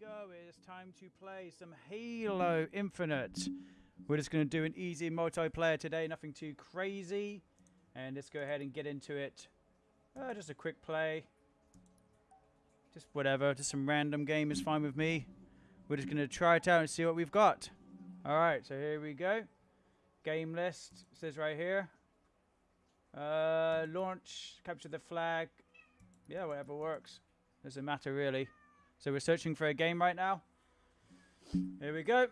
go. It is time to play some Halo Infinite. We're just going to do an easy multiplayer today, nothing too crazy. And let's go ahead and get into it. Uh, just a quick play. Just whatever, just some random game is fine with me. We're just going to try it out and see what we've got. Alright, so here we go. Game list says right here. Uh, launch, capture the flag. Yeah, whatever works. Doesn't matter really. So we're searching for a game right now. Here we go.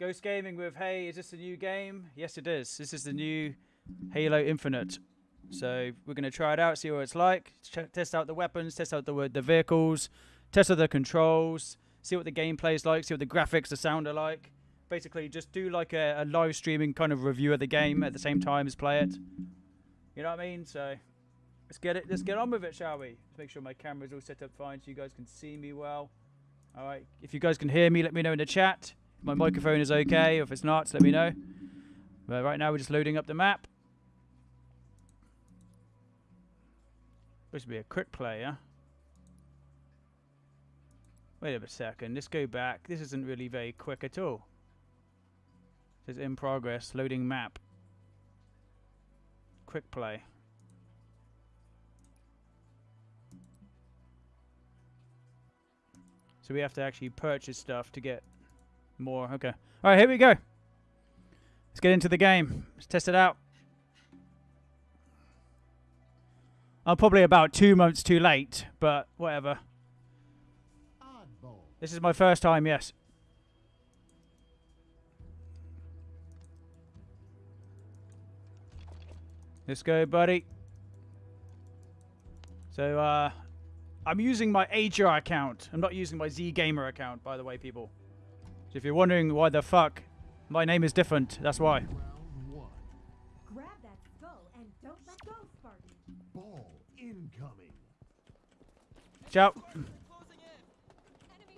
Ghost Gaming with, hey, is this a new game? Yes, it is. This is the new Halo Infinite. So we're going to try it out, see what it's like, Ch test out the weapons, test out the, the vehicles, test out the controls, see what the gameplay is like, see what the graphics, the sound are like. Basically, just do like a, a live streaming kind of review of the game at the same time as play it. You know what I mean? So let's get it. Let's get on with it, shall we? Let's make sure my camera's all set up fine so you guys can see me well. All right. If you guys can hear me, let me know in the chat. If my microphone is okay. If it's not, let me know. But right now we're just loading up the map. Supposed to be a quick play? Wait a second. Let's go back. This isn't really very quick at all. It says in progress. Loading map. Quick play. So we have to actually purchase stuff to get more. Okay. All right, here we go. Let's get into the game. Let's test it out. I'm probably about two months too late, but whatever. This is my first time, yes. Let's go, buddy. So, uh, I'm using my HR account. I'm not using my Z Gamer account, by the way, people. So if you're wondering why the fuck my name is different, that's why. Grab that skull and don't let go, Spartan. Ball incoming. Ciao. Enemies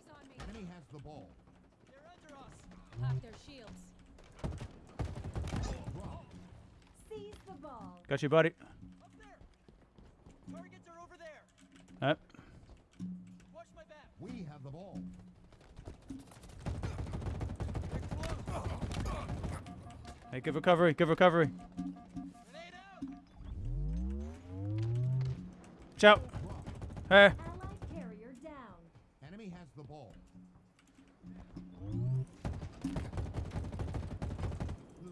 on me. Enemy has the ball. They're under us. Hack their shields. Seize the ball. Got you, buddy. Up there. Targets are over there. Uh, Watch my back. We have the ball. Hey, good recovery. Good recovery. Ciao. Hey. Allied carrier down. Enemy has the ball.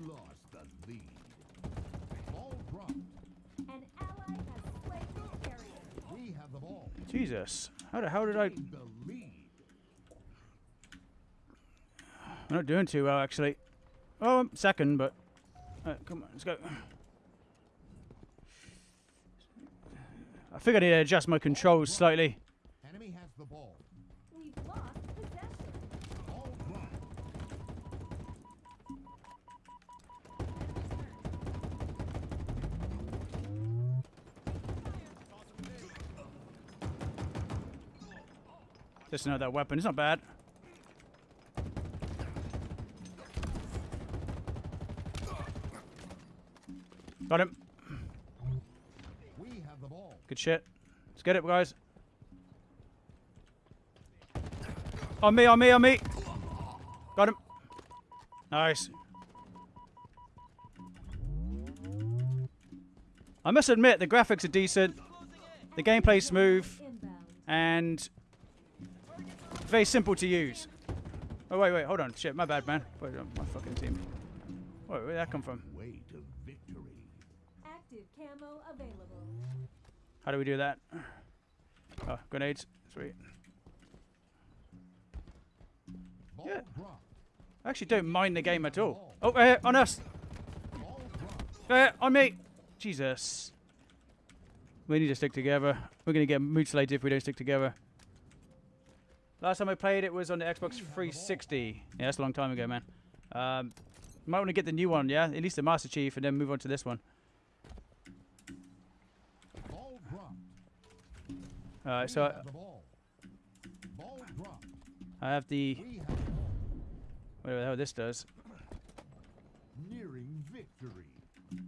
Lost the lead. Ball dropped. An ally has slain the carrier. We have the ball. Jesus. How the hell did I... I'm not doing too well, actually. Oh, I'm second, but... Alright, come on, let's go. I think I need to adjust my controls slightly. Enemy has the ball. We've lost possession. Ball dropped. Just another weapon. It's not bad. Got him. We have the ball. Good shit. Let's get it, guys. On me, on me, on me. Got him. Nice. I must admit, the graphics are decent. The gameplay's smooth and very simple to use. Oh, wait, wait, hold on. Shit, my bad, man. Wait, uh, my fucking team. Wait, where'd that come from? Way to victory. Active camo available. How do we do that? Oh, grenades. Sweet. Yeah. I actually don't mind the game at all. Oh, uh, on us. Ball dropped. Uh, on me. Jesus. We need to stick together. We're going to get mutilated if we don't stick together. Last time I played it was on the Xbox 360. Yeah, that's a long time ago, man. Um, might want to get the new one, yeah? At least the Master Chief, and then move on to this one. Alright, so have the ball. Ball dropped. I have the... We have the. Whatever the hell this does. Nearing victory.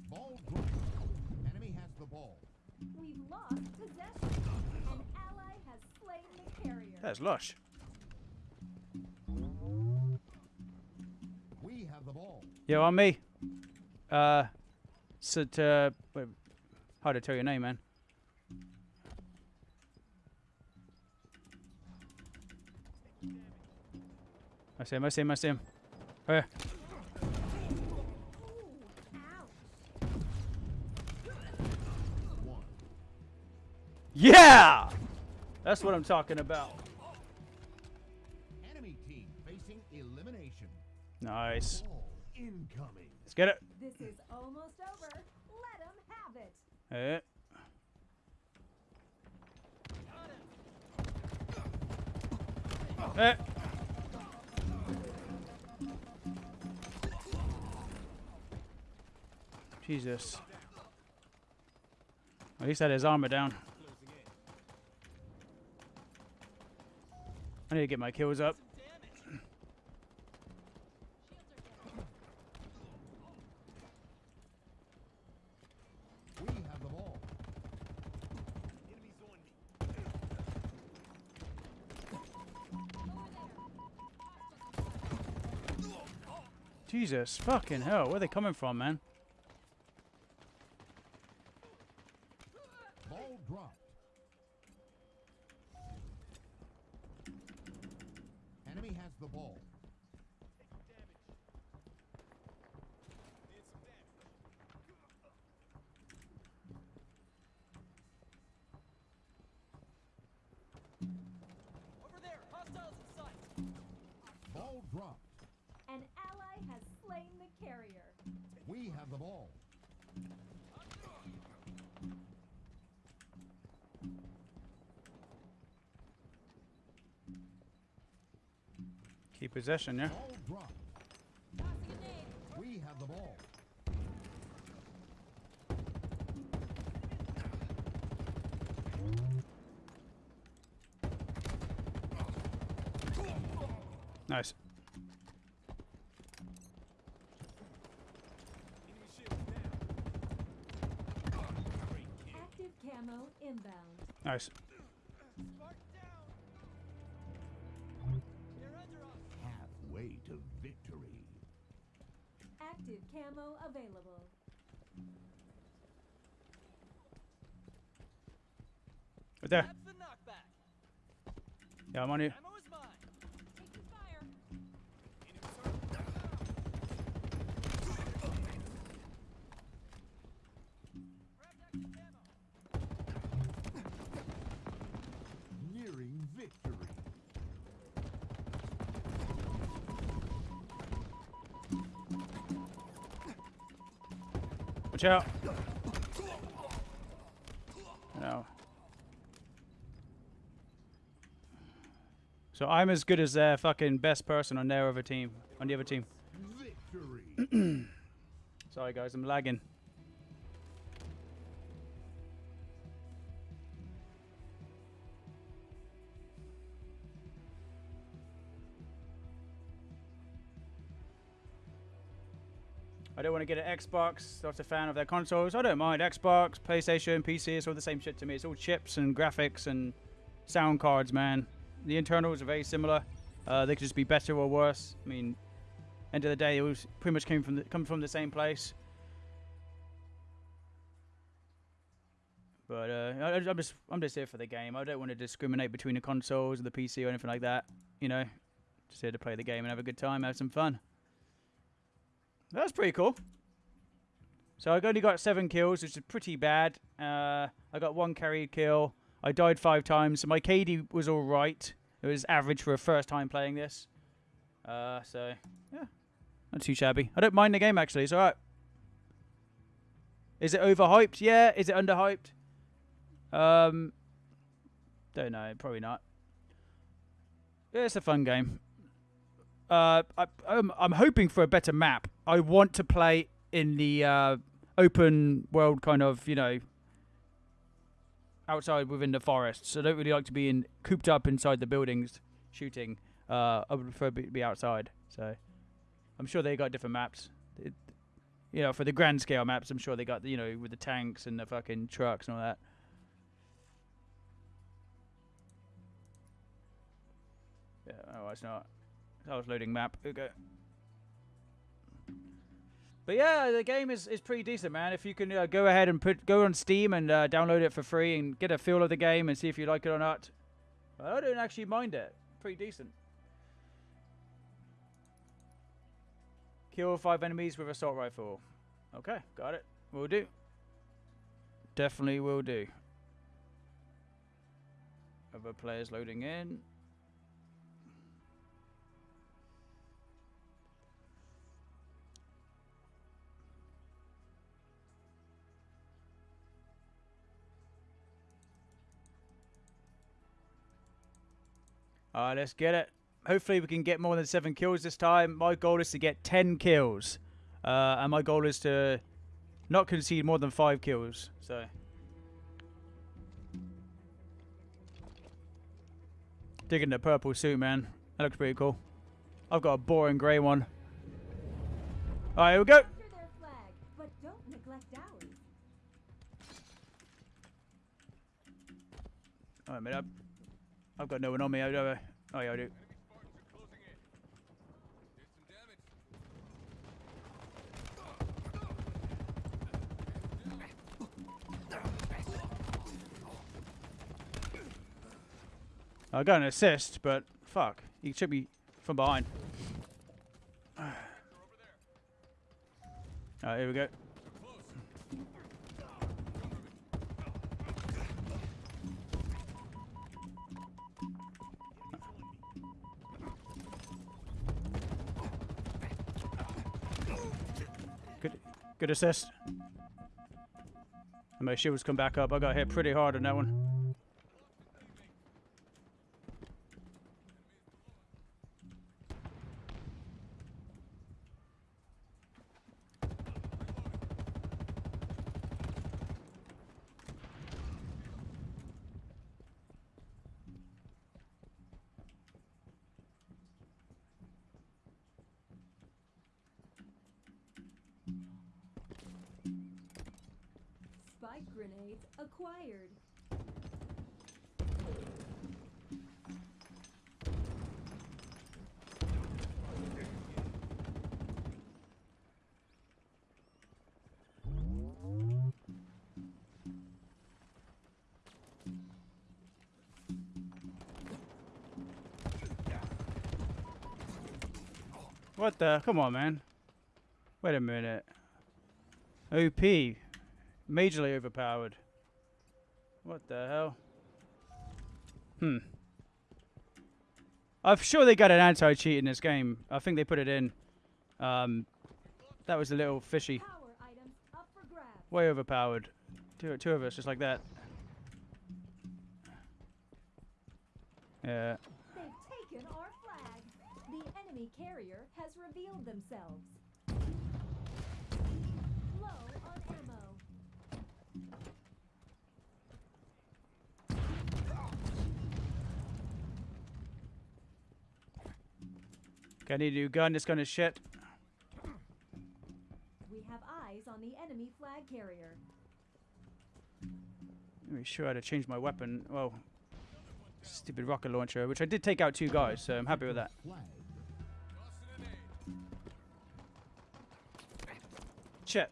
Ball dropped. Enemy has the ball. We've lost possession. An ally has slain the carrier. That's lush. Yo, on me. Uh, Sat, uh, wait, hard to tell your name, man. I see him, I see him, I see him. Where? Ouch. Yeah! That's what I'm talking about. Nice. Incoming. Let's get it. This is almost over. Let him have it. Eh. Eh. Jesus. At least had his armor down. I need to get my kills up. Damage. We have the ball. Jesus, fucking hell, where are they coming from, man? Possession, yeah? Ball dropped. Tossing a nade. We have the ball. Nice. Active camo inbound. Nice. Right there. That's the knockback. Yeah, I'm on you. Ammo is mine. Taking fire. Grab extra ammo. Nearing victory. Watch out. No. So I'm as good as their fucking best person on their other team, on the other team. Victory. Sorry guys, I'm lagging. I don't want to get an Xbox. Not a fan of their consoles. I don't mind Xbox, PlayStation, PC. It's all the same shit to me. It's all chips and graphics and sound cards, man. The internals are very similar. Uh, they could just be better or worse. I mean, end of the day, it was pretty much came from the, come from the same place. But uh, I, I'm just I'm just here for the game. I don't want to discriminate between the consoles or the PC or anything like that. You know, just here to play the game and have a good time, have some fun. That's pretty cool. So I only got seven kills, which is pretty bad. Uh, I got one carry kill. I died five times. So my KD was all right. It was average for a first time playing this. Uh, so yeah, not too shabby. I don't mind the game actually. It's all right. Is it overhyped? Yeah. Is it underhyped? Um, don't know. Probably not. Yeah, it's a fun game. Uh, I, I'm, I'm hoping for a better map. I want to play in the uh, open world kind of, you know, outside within the forests. So I don't really like to be in cooped up inside the buildings shooting. Uh, I would prefer to be outside. So I'm sure they got different maps. It, you know, for the grand scale maps, I'm sure they got you know with the tanks and the fucking trucks and all that. Yeah, oh, it's not. I was loading map. Okay. But yeah, the game is, is pretty decent, man. If you can uh, go ahead and put go on Steam and uh, download it for free and get a feel of the game and see if you like it or not. I don't actually mind it. Pretty decent. Kill five enemies with assault rifle. Okay, got it. Will do. Definitely will do. Other players loading in. Alright, let's get it. Hopefully we can get more than seven kills this time. My goal is to get ten kills. Uh, and my goal is to not concede more than five kills. So Digging the purple suit, man. That looks pretty cool. I've got a boring grey one. Alright, here we go. Ours. Alright, mate. I've, got no one on me, do I? Oh, yeah, I do. I got an assist, but fuck. He took me from behind. Alright, here we go. Good, assist. And my shields come back up. I got hit pretty hard on that one. What the? Come on, man. Wait a minute. OP. Majorly overpowered. What the hell? Hmm. I'm sure they got an anti-cheat in this game. I think they put it in. Um, that was a little fishy. Power items up for grabs. Way overpowered. Two, two of us, just like that. Yeah. They've taken our flag. The enemy carrier has revealed themselves. Low on ammo. Okay, I a new gun. This gonna shit. We have eyes on the enemy flag carrier. Let me sure how to change my weapon. Well, stupid rocket launcher, which I did take out two guys, so I'm happy with that. Shit.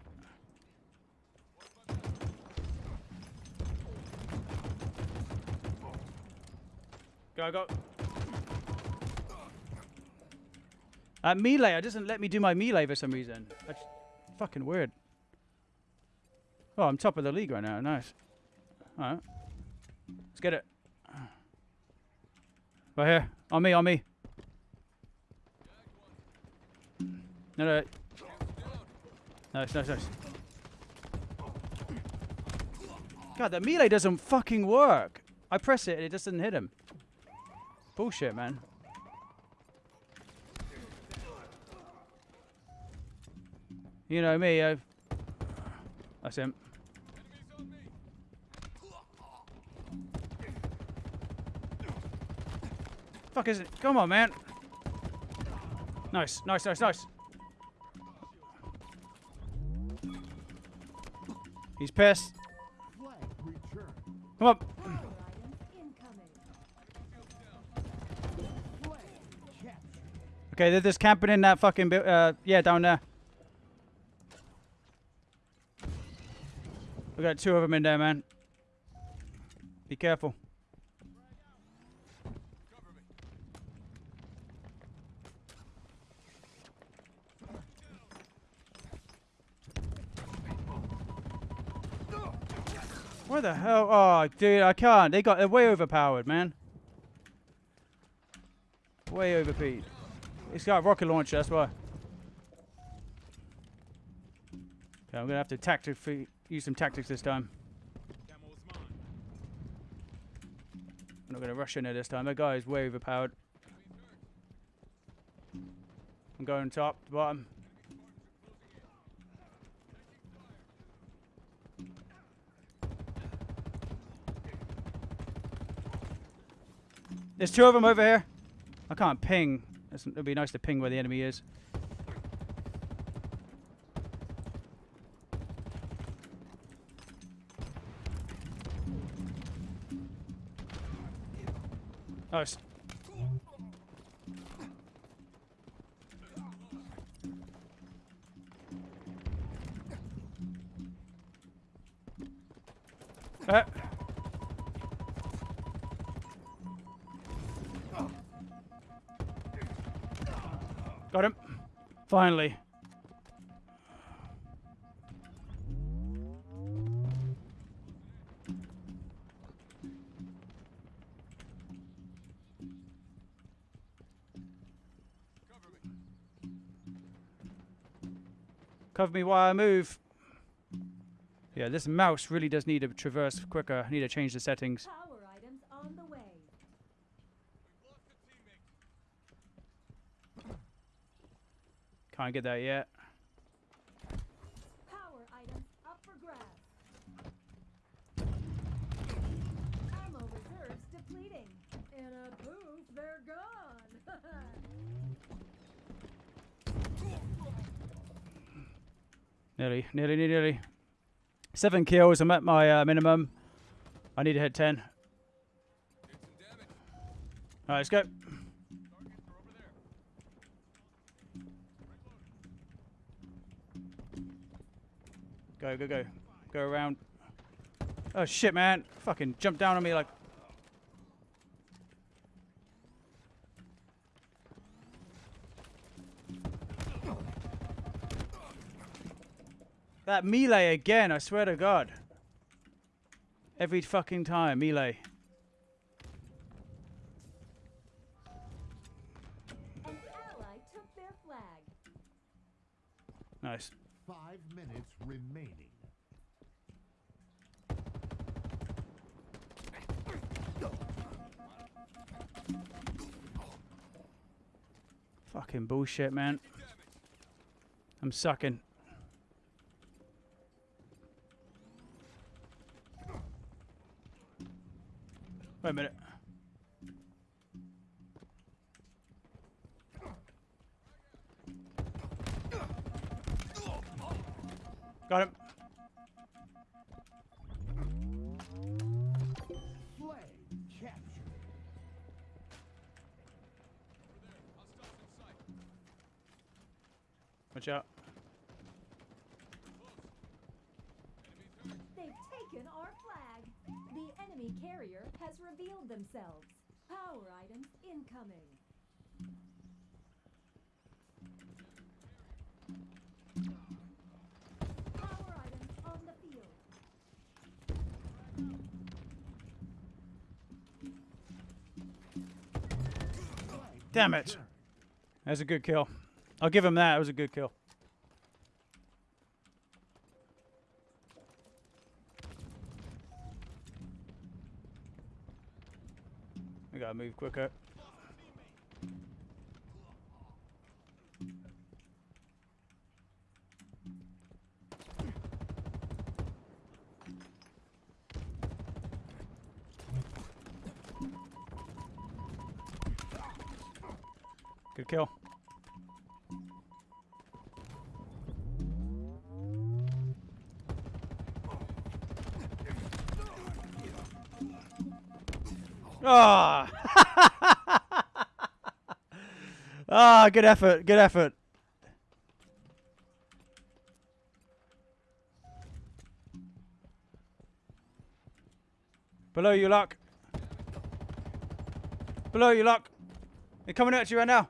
Go, go. Uh, melee, it doesn't let me do my melee for some reason. That's fucking weird. Oh, I'm top of the league right now. Nice. Alright. Let's get it. Right here. On me, on me. No, no. Nice, nice, nice. God, the melee doesn't fucking work. I press it and it just doesn't hit him. Bullshit, man. You know me, I've... That's him. Fuck is it? Come on, man. Nice, nice, nice, nice. He's pissed. Come up. Okay, they're just camping in that fucking, uh, yeah, down there. We got two of them in there, man. Be careful. Where the hell? Oh, dude, I can't. They got they're way overpowered, man. Way overpeed. It's got a rocket launcher, that's why. Okay, I'm gonna have to tactic use some tactics this time. I'm not gonna rush in there this time. That guy is way overpowered. I'm going top to bottom. There's two of them over here. I can't ping. It'd be nice to ping where the enemy is. Nice. Finally. Cover me while I move. Yeah, this mouse really does need to traverse quicker. I need to change the settings. Power items on the way. Can't get that yet. Power items up for grabs. Ammo reserves depleting. In a poof, they're gone. Nearly, nearly, nearly, nearly. Seven kills. I'm at my uh, minimum. I need to hit ten. All right, let's go. Go, go, go. Go around. Oh shit, man! Fucking jump down on me like. That melee again, I swear to God. Every fucking time, melee. An ally took their flag. Nice. Five minutes remaining. Fucking bullshit, man. I'm sucking. Wait a minute. Got him. Watch out. They've taken our flag. The enemy carrier has revealed themselves. Power items incoming. Damn it. That's a good kill. I'll give him that. It was a good kill. I gotta move quicker. Good kill. Ah! ah, good effort, good effort. Below you, Luck. Below you, Luck. They're coming at you right now.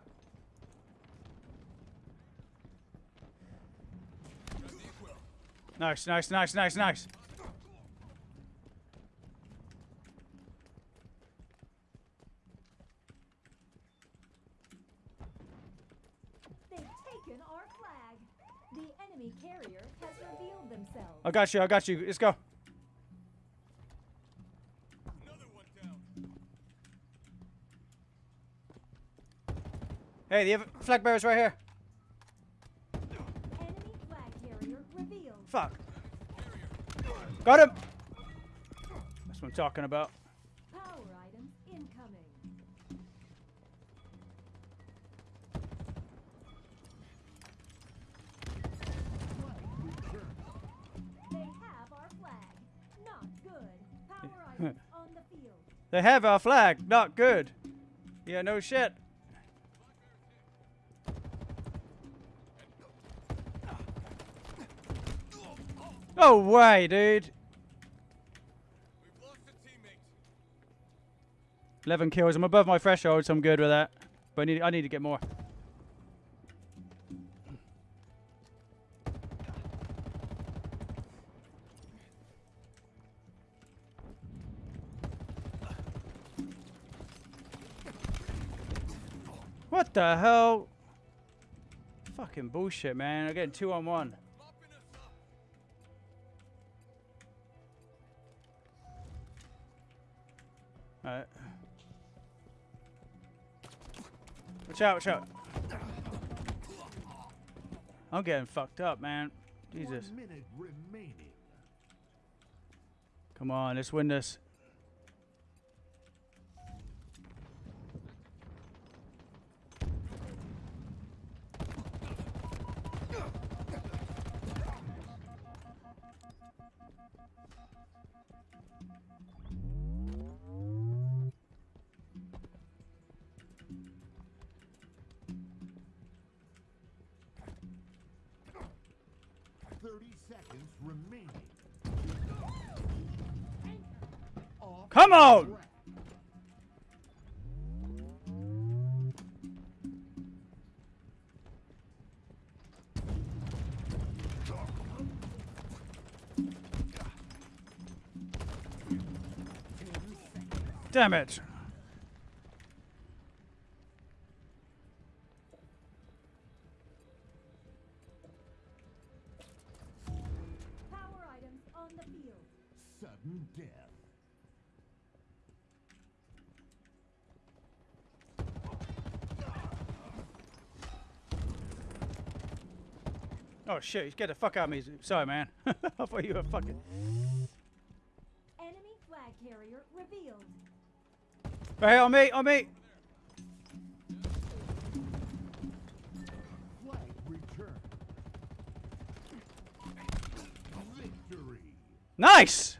Nice, nice, nice, nice, nice. They've taken our flag. The enemy carrier has revealed themselves. I got you, I got you. Let's go. Another one down. Hey, the other flag bearer's right here. Fuck. Got him. That's what I'm talking about. Power items incoming. They have our flag. Not good. Power items on the field. They have our flag. Not good. Yeah, no shit. No way, dude. We've lost a teammate. 11 kills. I'm above my threshold, so I'm good with that. But I need, I need to get more. What the hell? Fucking bullshit, man. I'm getting two on one. Alright. Watch out, watch out. I'm getting fucked up, man. Jesus. One minute remaining. Come on, let's win this. Remaining. Come on! Damn it. Sudden death. Oh shit, get the fuck out of me. Sorry, man. I thought you were fucking. Enemy flag carrier revealed. Right here, on me, on me. Flag return. Victory. Nice!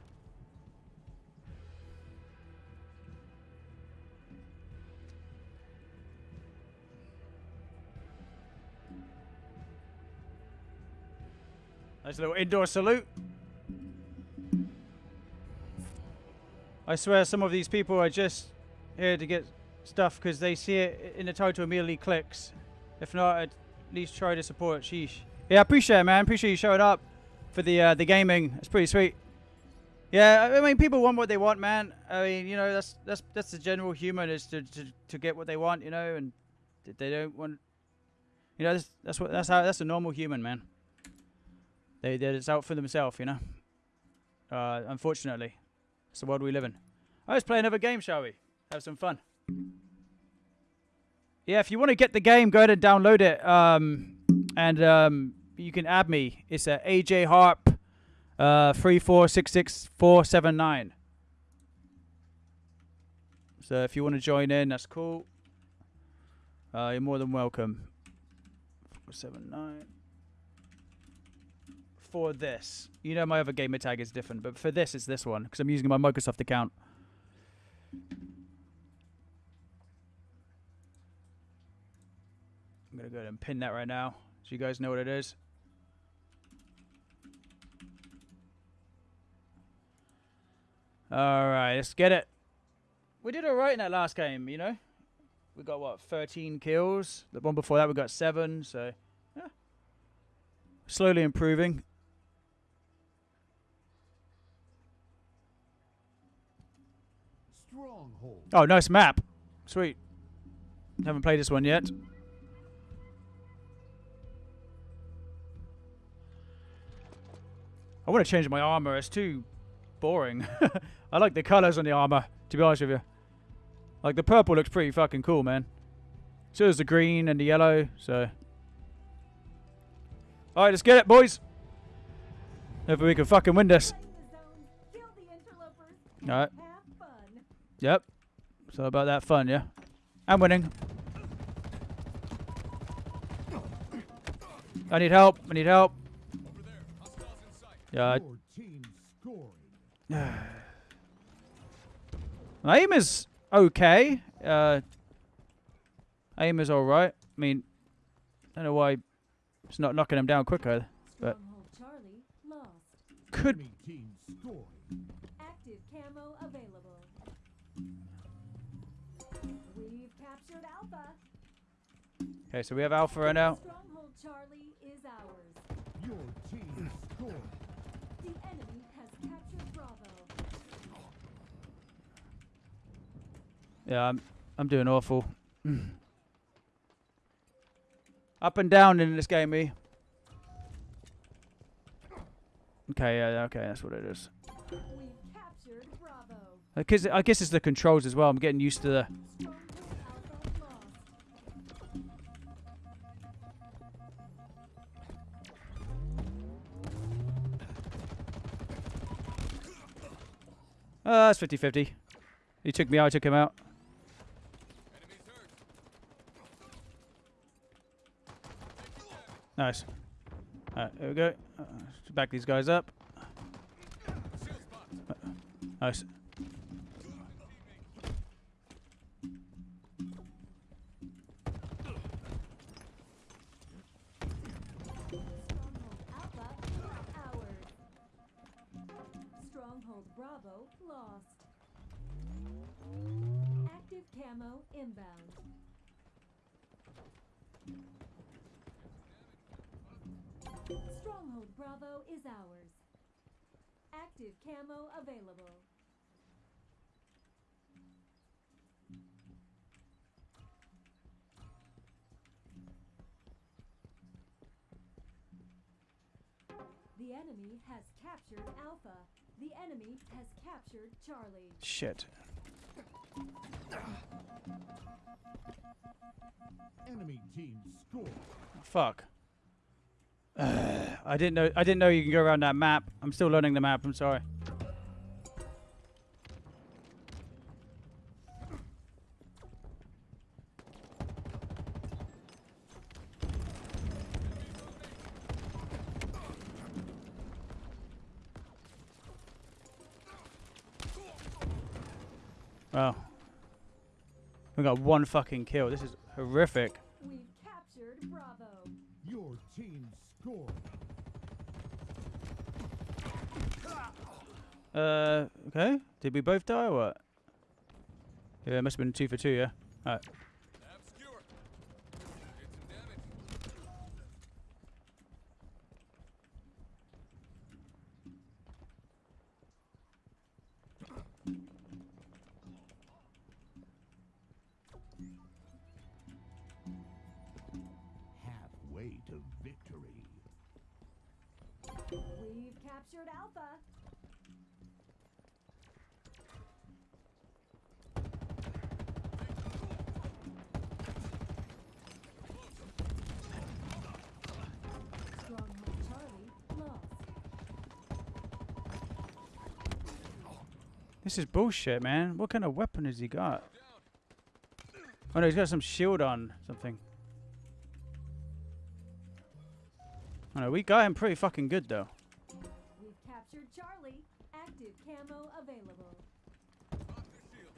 Nice little indoor salute. I swear some of these people are just here to get stuff because they see it in the title immediately clicks. If not, at least try to support. Sheesh. Yeah, I appreciate it, man. Appreciate you showing up for the uh, the gaming. It's pretty sweet. Yeah, I mean, people want what they want, man. I mean, you know, that's that's that's the general human is to, to, to get what they want, you know, and they don't want, you know, that's, that's what that's how that's a normal human, man. They they're out for themselves, you know. Uh, unfortunately, it's the world we live in. Let's play another game, shall we? Have some fun. Yeah, if you want to get the game, go ahead and download it. Um, and um, you can add me. It's a AJ Harp uh, three four six six four seven nine. So if you want to join in, that's cool. Uh, you're more than welcome. Four seven nine. For this, you know my other gamer tag is different, but for this it's this one because I'm using my Microsoft account. I'm gonna go ahead and pin that right now, so you guys know what it is. All right, let's get it. We did all right in that last game, you know. We got what 13 kills. The one before that we got seven. So, yeah, slowly improving. Stronghold. Oh, nice map. Sweet. Haven't played this one yet. I want to change my armor. It's too boring. I like the colors on the armor, to be honest with you. Like, the purple looks pretty fucking cool, man. So does the green and the yellow, so... Alright, let's get it, boys! Hopefully we can fucking win this. Play the zones, kill the interlopers, Alright, yep. So about that fun, yeah? I'm winning. I need help. I need help. Over there. Hostiles in sight. Yeah, I- Your team scoring. my aim is okay. Uh, aim is alright. I mean, I don't know why it's not knocking him down quicker. But- Stronghold Charlie lost. Could okay. So we have Alpha right now. Stronghold Charlie is ours. Your team scoring. The enemy has captured Bravo. Yeah, I'm I'm doing awful. Up and down in this game, me. Okay, yeah, yeah, okay, that's what it is. We've captured Bravo. I guess, I guess it's the controls as well. I'm getting used to the. Uh, it's 50 50. He took me out, I took him out. Nice. Alright, here we go. Uh, back these guys up. Spot. Nice. Bravo lost. Active camo inbound. Stronghold Bravo is ours. Active camo available. The enemy has captured Alpha. The enemy has captured Charlie. Shit. Enemy team scoring. Fuck. I didn't know. I didn't know you can go around that map. I'm still learning the map. I'm sorry. We got one fucking kill. This is horrific. We've captured Bravo. Your team scoring. Uh, okay. Did we both die or what? Yeah, it must have been two for two, yeah? Alright. Alpha. This is bullshit, man. What kind of weapon has he got? Oh no, he's got some shield on something. Oh no, we got him pretty fucking good though. We've captured Charlie. Active camo available. Pop the shield.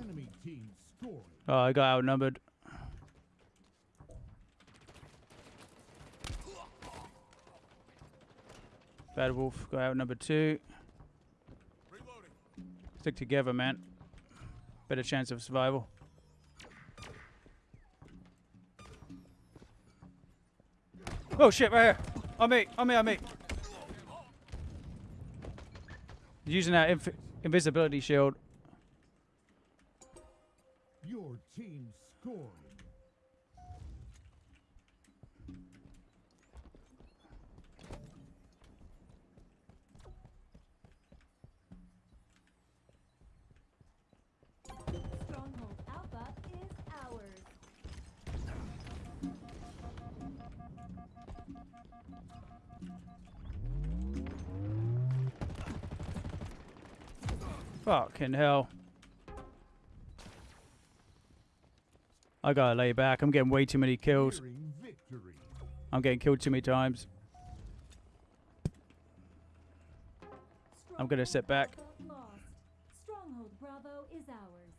Enemy team Oh, I got outnumbered. Bad Wolf got outnumbered two. Stick together, man. Better chance of survival. Oh shit, right here. On me, on me, on me. Using that invisibility shield. Your team scored. Fucking hell. I gotta lay back. I'm getting way too many kills. I'm getting killed too many times. I'm gonna sit back. Stronghold Alpha Lost. Stronghold Bravo is ours.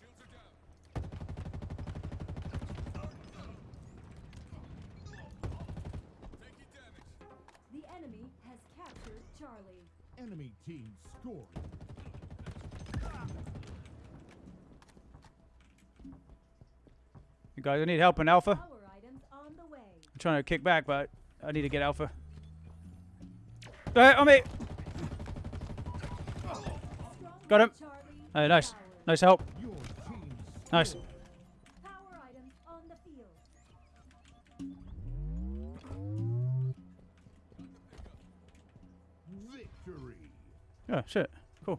Shields are down. Taking damage. The enemy has captured Charlie. Enemy team scored. You guys, I need help in Alpha. Power items on the way. I'm trying to kick back, but I need to get Alpha. Hey, on me! Got him. Hey, nice. Nice help. Nice. scored. Power items on the field. Victory. Oh, shit. Cool.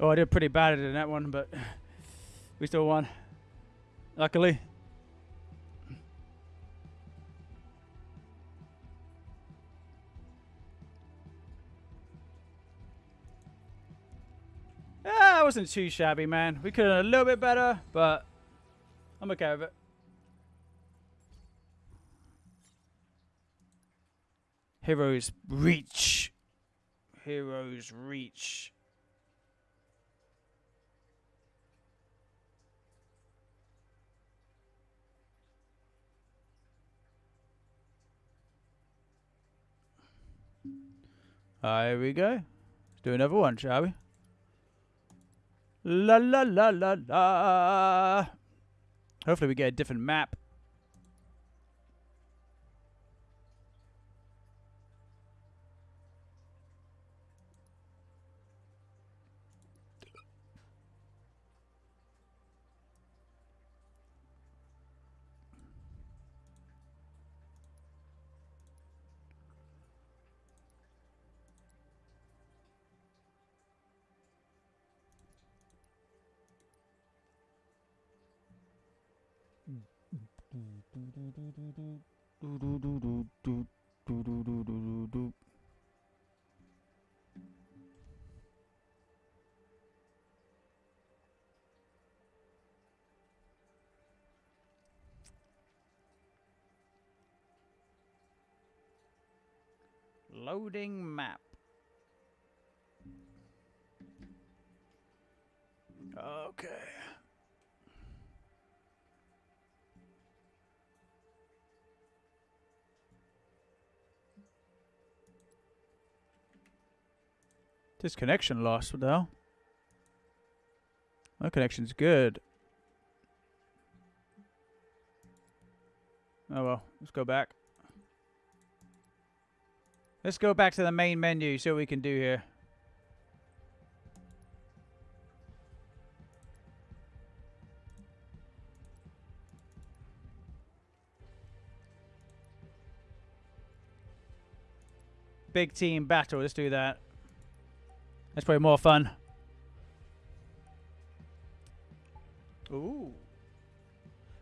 Oh, I did pretty bad in that one, but we still won. Luckily. Ah, it wasn't too shabby, man. We could have done a little bit better, but I'm okay with it. Heroes reach. Heroes reach. Here we go. Let's do another one, shall we? La la la la la. Hopefully we get a different map. Loading map. Okay. This connection lost. What the hell? My connection's good. Oh well, let's go back. Let's go back to the main menu, see what we can do here. Big team battle, let's do that. That's probably more fun. Ooh.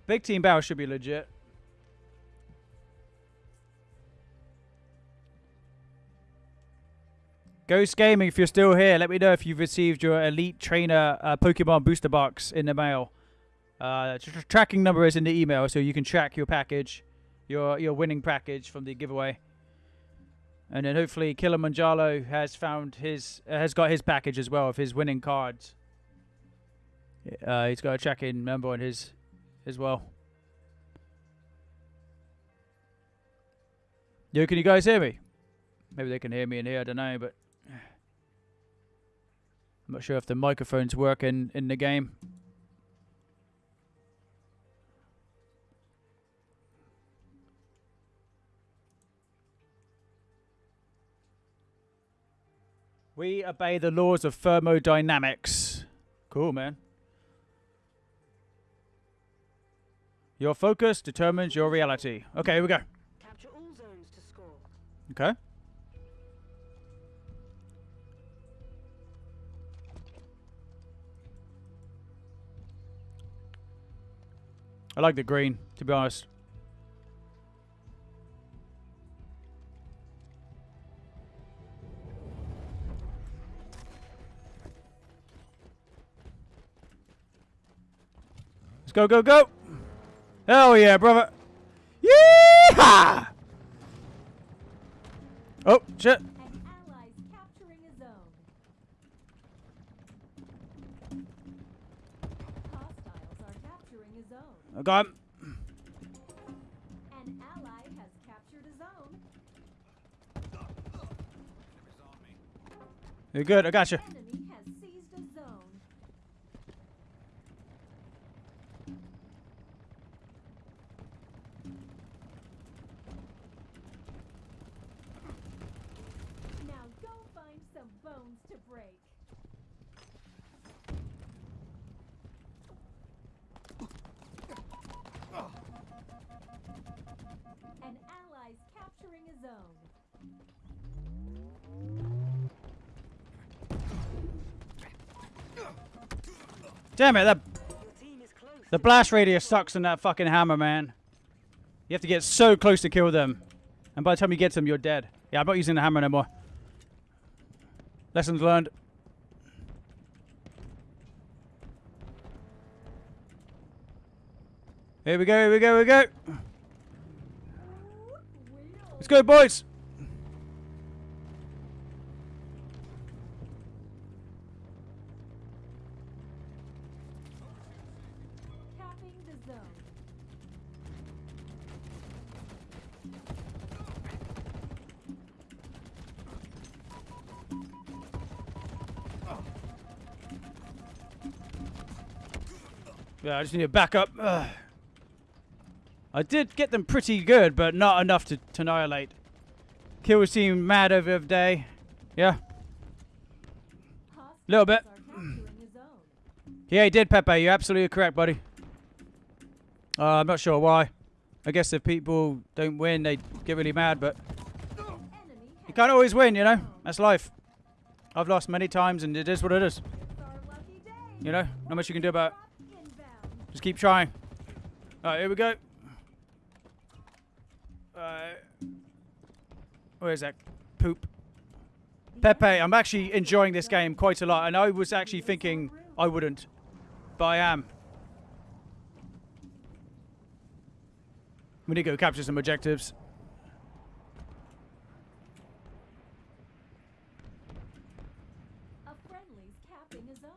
Big team battle should be legit. Ghost Gaming, if you're still here, let me know if you've received your Elite Trainer uh, Pokemon Booster Box in the mail. Uh, tr- tr- tracking number is in the email, so you can track your package, your your winning package from the giveaway. And then hopefully Kilimanjaro has found his uh, has got his package as well of his winning cards. Uh, he's got a check-in member on his as well. Yo, can you guys hear me? Maybe they can hear me in here. I don't know, but I'm not sure if the microphone's working in the game. We obey the laws of thermodynamics. Cool, man. Your focus determines your reality. Okay, here we go. Capture all zones to score. Okay. I like the green, to be honest. Go, go, go! Hell yeah, brother! Yeehaw! Oh, shit. An ally's capturing a zone. Hostiles are capturing a zone. I got him. An ally has captured a zone. You're good, I got you. Enemy has seized a zone. Now go find some bones to break. An ally's capturing a zone. Damn it, that Your team is close. the blast radius sucks on that fucking hammer, man. You have to get so close to kill them. And by the time you get to them, you're dead. Yeah, I'm not using the hammer anymore. Lessons learned. Here we go, here we go, here we go. Let's go, boys. Capping the zone. Yeah, I just need a backup. Ugh. I did get them pretty good, but not enough to, to annihilate. Kills seem mad over the day. Yeah. A Little bit. Hostiles are capturing a zone. Yeah, he did, Pepe. You're absolutely correct, buddy. Uh, I'm not sure why. I guess if people don't win, they get really mad, but you can't always win, you know? That's life. I've lost many times, and it is what it is. It's our lucky day. You know? Not much you can do about it. Just keep trying. Alright, here we go. Alright. Where's that poop? Pepe, I'm actually enjoying this game quite a lot, and I was actually thinking I wouldn't. But I am. We need to go capture some objectives. A friendly's capping a zone.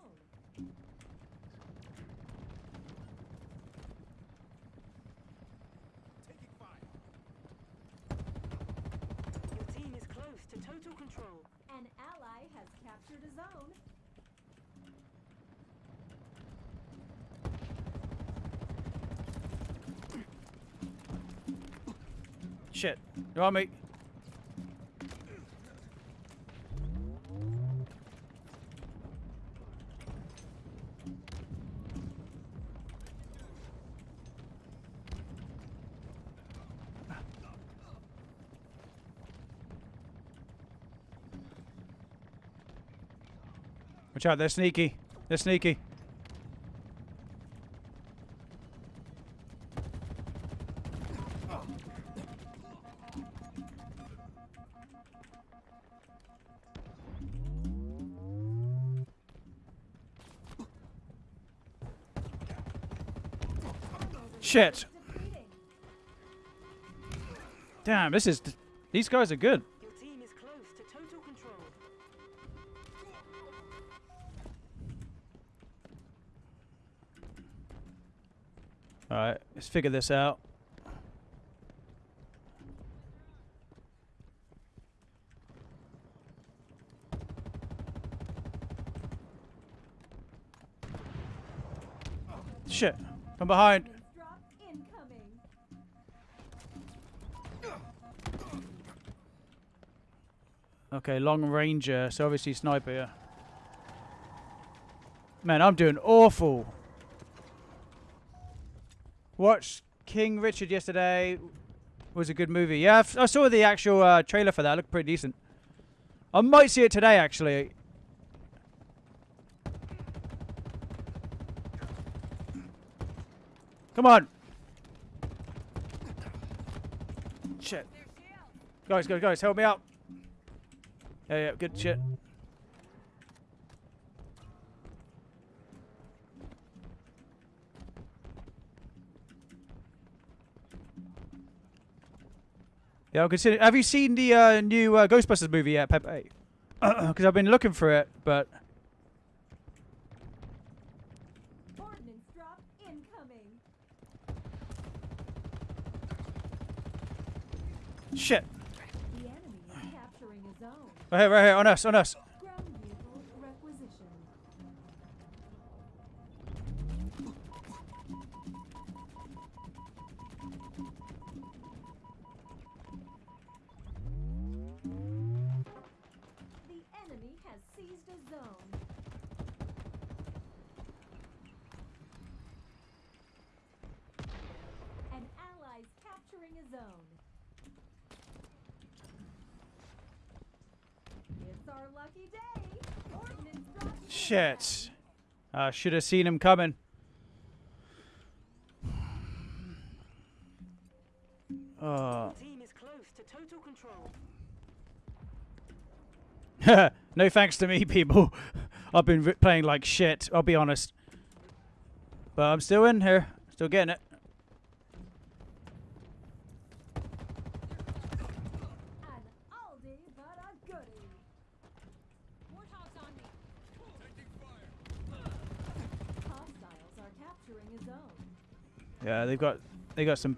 Your team is close to total control. An ally has captured a zone. Shit. You on me? Watch out, they're sneaky. They're sneaky. Shit. Damn, this is... These guys are good. Alright, let's figure this out. Shit. From behind. Okay, long ranger, so obviously sniper. Yeah. Man, I'm doing awful. Watched King Richard yesterday. Was a good movie. Yeah, I've- saw the actual uh, trailer for that. Looked pretty decent. I might see it today, actually. Come on. Shit. Guys, guys, guys, help me out. Yeah, yeah, good shit. Yeah, I'll consider. Have you seen the uh, new uh, Ghostbusters movie yet, Pepe? Because I've been looking for it, but Ordnance drop incoming. shit. Right here, right here, on us, on us. Drop Shit. I should have seen him coming. Control. Uh. no thanks to me, people. I've been playing like shit, I'll be honest. But I'm still in here. Still getting it. An oldie but a goodie. Warthog's on me. Taking fire. Hostiles are capturing a zone. Yeah, they've got they got some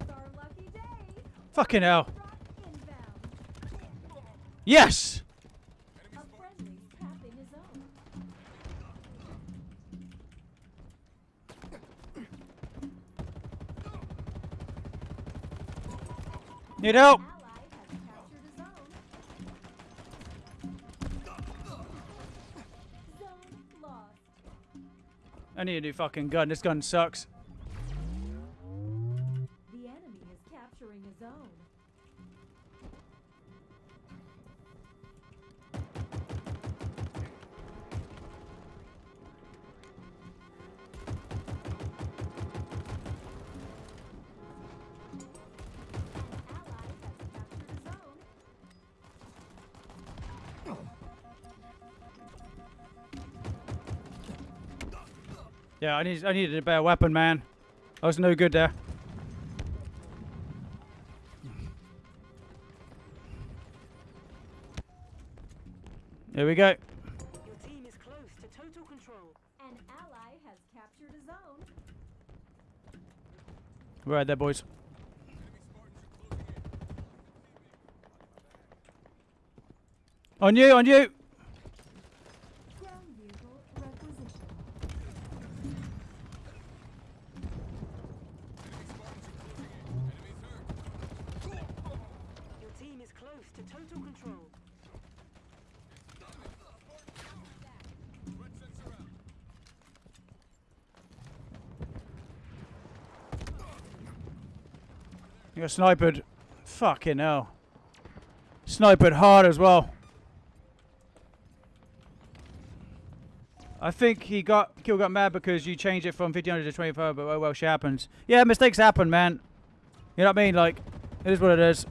It's our lucky day. fucking hell. Yes. A friendly tapping a zone. Need help. I need a new fucking gun. This gun sucks. Yeah, I need I needed a better weapon, man. I was no good there. Here we go. Your team is close to total control. An ally has captured a zone. We're right there, boys. On you, on you. Ground vehicle requisition. Your team is close to total control. Red sensor out. You got sniped. Fucking hell. Sniped hard as well. I think he got Kill got mad because you changed it from 1500 to 25, but oh well, shit happens. Yeah, mistakes happen, man. You know what I mean? Like, it is what it is.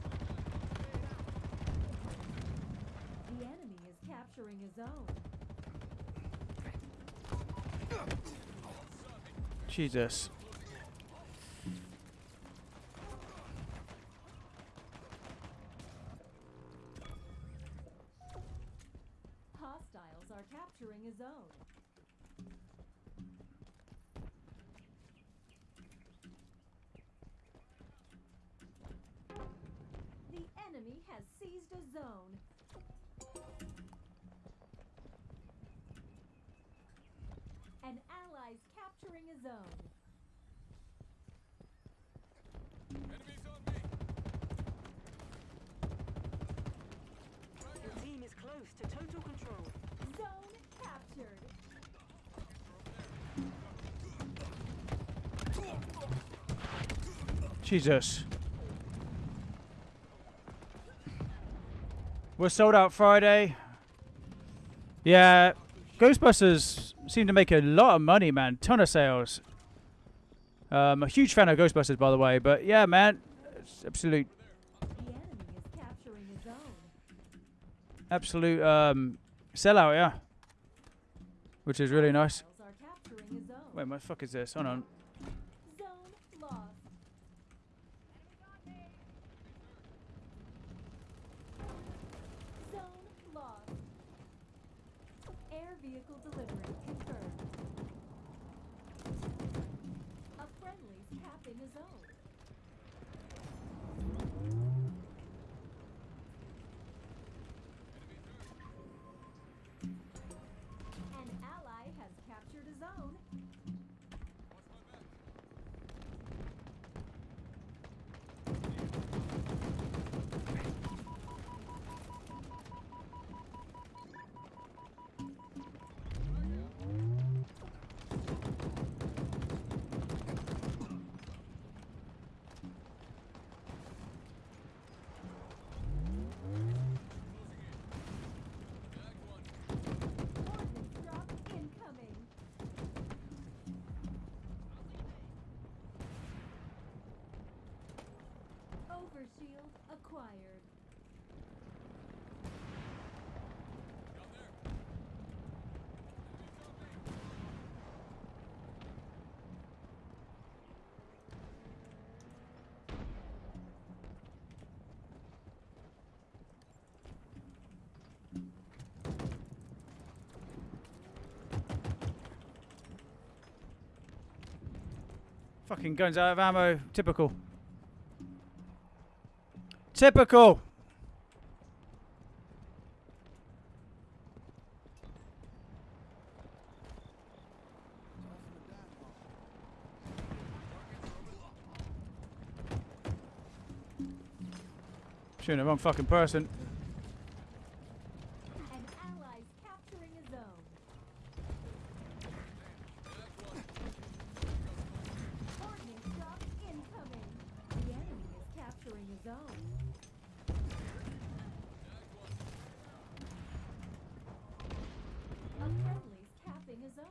The enemy is capturing a zone. Jesus. Jesus. We're sold out Friday. Yeah, Ghostbusters seem to make a lot of money, man. Ton of sales. Um, a huge fan of Ghostbusters, by the way. But yeah, man, it's absolute, absolute um, sellout, yeah. Which is really nice. Wait, what the fuck is this? Hold on. Zone lost. Zone lost. Air vehicle delivery confirmed. A friendly's capping a zone. An ally has captured a zone. Ordnance drop incoming. Overshield acquired. Down there. Enemies on me. Fucking guns out of ammo. Typical. Typical. Shooting the wrong fucking person. An ally's capturing a zone. Ordnance drop incoming. The enemy is capturing a zone. A friendly's capping a zone.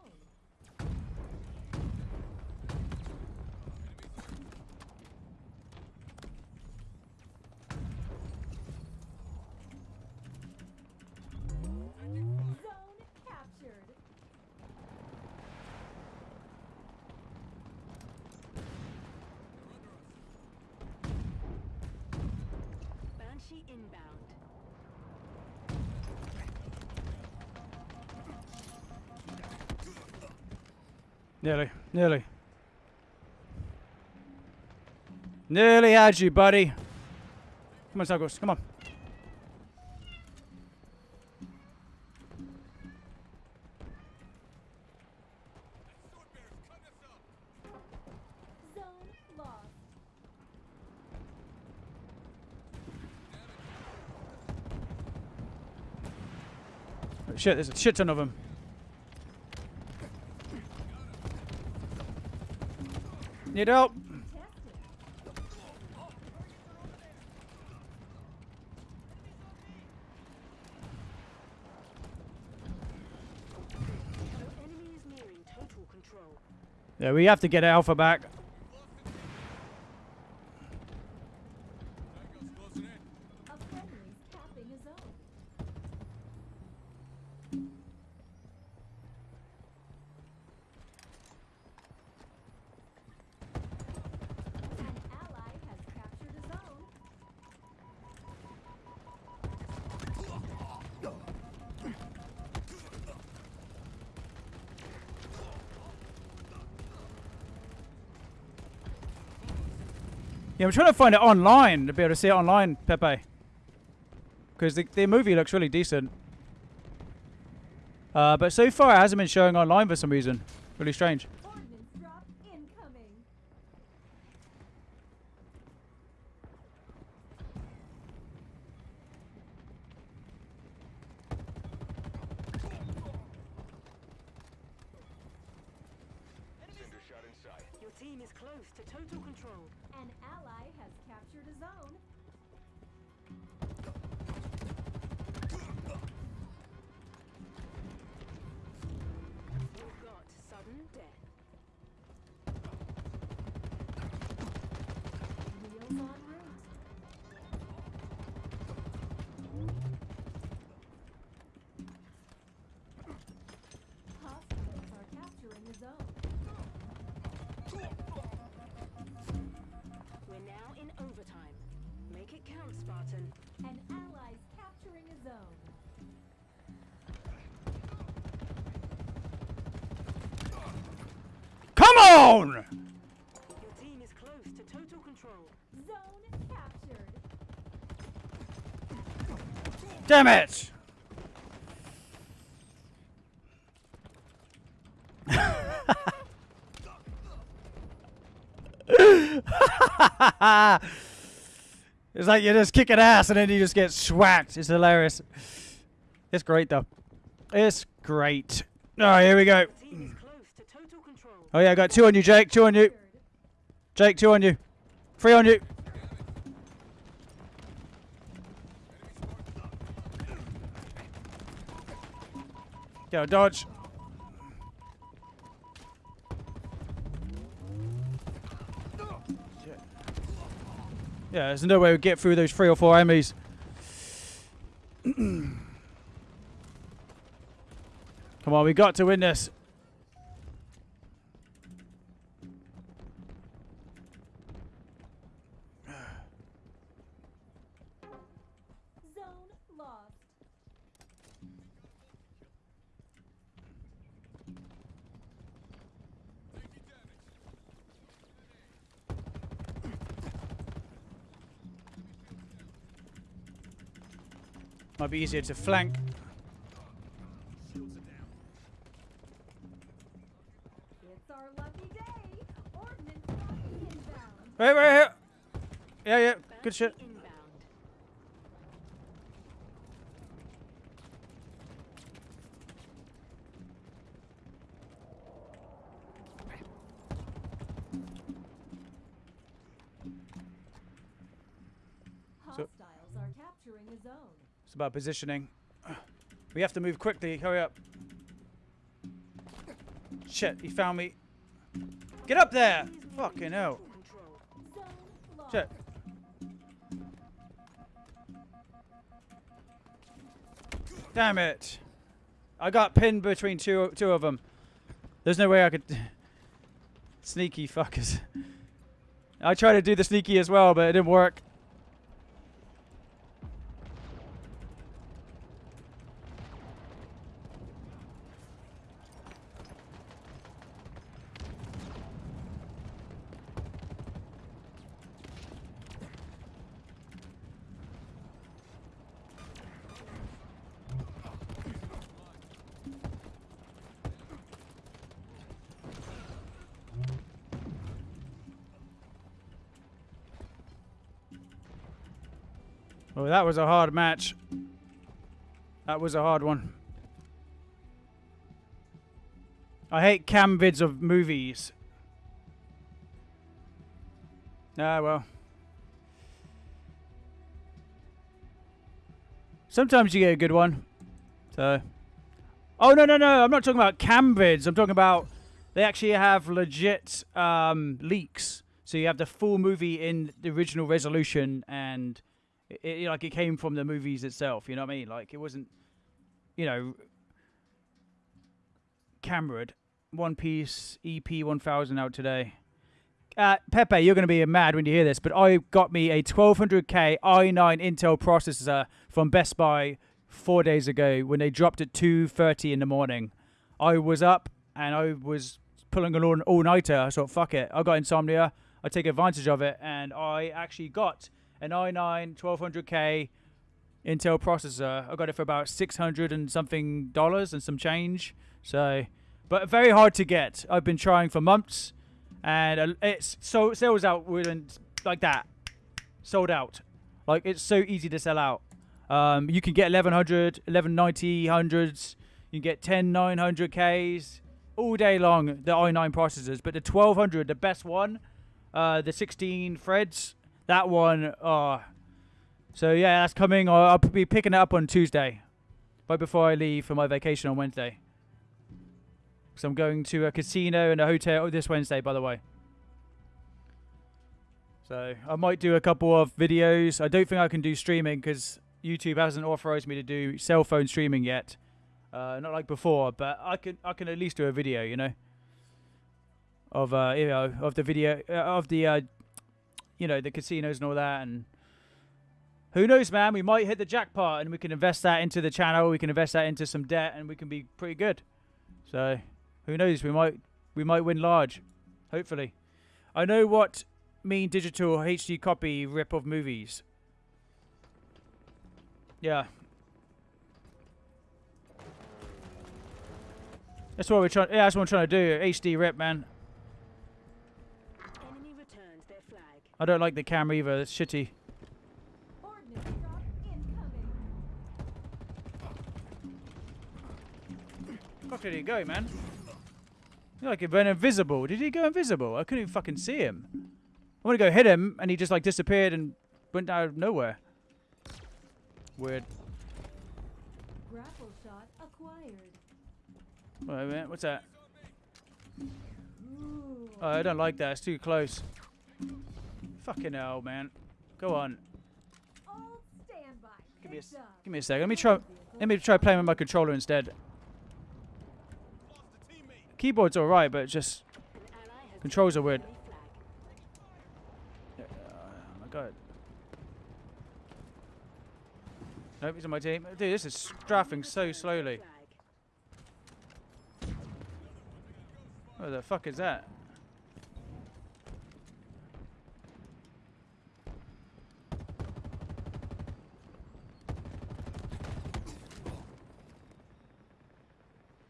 Zone captured. Inbound. Nearly, nearly. Nearly had you, buddy. Come on, Snuggles, come on. Sword bearers, cut us up. Zone lost. Shit, there's a shit ton of them. Need help? Tested. Your enemy is nearing total control. Yeah, we have to get Alpha back. Yeah, I'm trying to find it online to be able to see it online, Pepe. Because the, the movie looks really decent. Uh, but so far it hasn't been showing online for some reason. Really strange. Make Spartan. An ally's capturing a zone. Come on! Your team is close to total control. Zone captured. Damn it! it's like you're just kicking ass and then you just get swacked. It's hilarious. It's great though. It's great. Alright, here we go. Your team is close to total control. Oh yeah, I got two on you, Jake. Two on you. Jake, two on you. Three on you. Go, dodge. Yeah, there's no way we get through those three or four enemies. Come on, we got to win this. Might be easier to flank. It's our lucky day. Ordnance drop inbound. Right, right here. Yeah, yeah. Good shit. Hostiles are capturing a zone. It's about positioning. We have to move quickly. Hurry up. Shit, he found me. Get up there! Fucking hell. Shit. Damn it. I got pinned between two two of them. There's no way I could... Sneaky fuckers. I tried to do the sneaky as well, but it didn't work. That was a hard match. That was a hard one. I hate cam vids of movies. Ah, well. Sometimes you get a good one. So. Oh, no, no, no. I'm not talking about cam vids. I'm talking about they actually have legit um, leaks. So you have the full movie in the original resolution and it, it, like it came from the movies itself. You know what I mean? Like it wasn't, you know, Cameron, One Piece EP 1000 out today. Uh, Pepe, you're going to be mad when you hear this, but I got me a 1200K i9 Intel processor from Best Buy four days ago when they dropped at 2:30 in the morning. I was up and I was pulling an all- all-nighter. I thought, fuck it. I got insomnia. I take advantage of it, and I actually got an i9 1200K Intel processor. I got it for about 600 and something dollars and some change. So, but very hard to get. I've been trying for months, and it's so sells out within like that, sold out. Like it's so easy to sell out. Um, you can get 1100, 1190, hundreds. You can get 10 900Ks all day long. The i9 processors, but the 1200, the best one, uh, the 16 threads, that one. Uh, so yeah, that's coming. I'll, I'll be picking it up on Tuesday, right before I leave for my vacation on Wednesday. So I'm going to a casino and a hotel this Wednesday, by the way. So I might do a couple of videos. I don't think I can do streaming because YouTube hasn't authorized me to do cell phone streaming yet. Uh, not like before, but I can I can at least do a video, you know, of uh, you know of the video uh, of the uh, you know the casinos and all that, and who knows, man? We might hit the jackpot, and we can invest that into the channel. We can invest that into some debt, and we can be pretty good. So who knows? We might we might win large, hopefully. I know what mean digital HD copy rip of movies. Yeah. That's what we're trying. Yeah, that's what I'm trying to do. HD rip, man. Enemy returns their flag. I don't like the camera either. It's shitty. Ordnance. Fuck did he go, man? He like he went invisible. Did he go invisible? I couldn't even fucking see him. I want to go hit him, and he just like disappeared and went out of nowhere. Weird. Grapple shot acquired. Wait a minute. What's that? Oh, I don't like that. It's too close. Fucking hell, man. Go on. Give me a, Good give me a second. Let me try. Let me try playing with my controller instead. Lost a teammate. Keyboard's alright, but it's just An controls are weird. Oh my god. Nope, he's on my team. Dude, this is strafing so slowly. flag. What the fuck is that?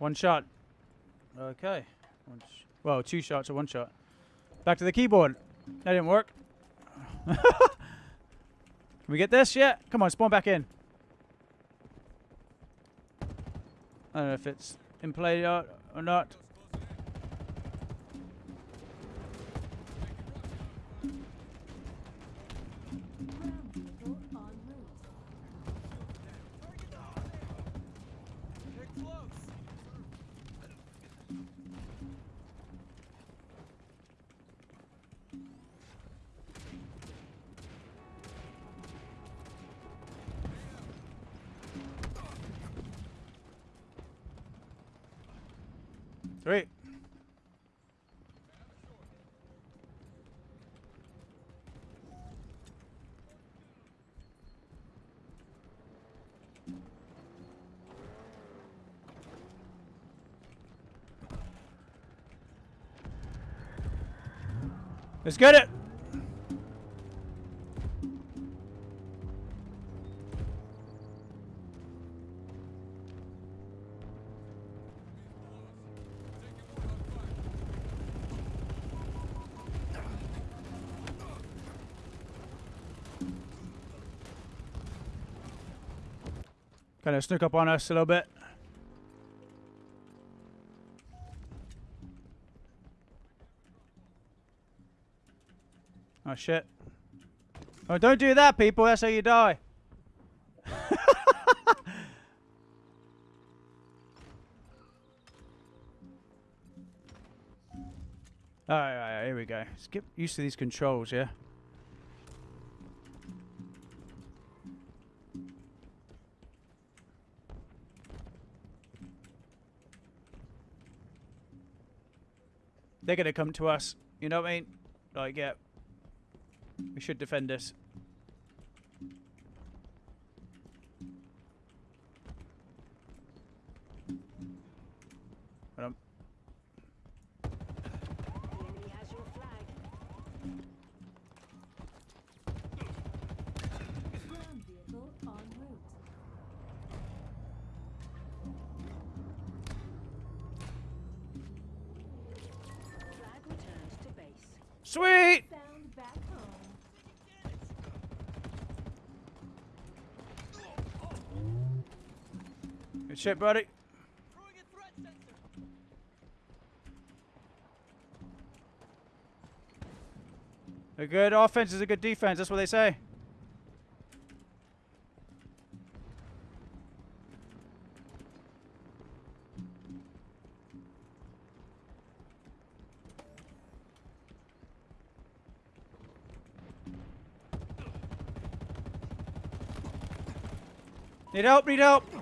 One shot. Okay. One sh- well, two shots or one shot. Back to the keyboard. That didn't work. Can we get this? Yeah. Come on, spawn back in. I don't know if it's in play or or not. Let's get it. Kind of snook up on us a little bit. Oh shit. Oh, don't do that, people. That's how you die. Alright, alright, here we go. Let's get used to these controls, yeah? They're gonna come to us. You know what I mean? Like, yeah. We should defend this. Shit, buddy. A. Good offense is a good defense. That's what they say. Need help, need help.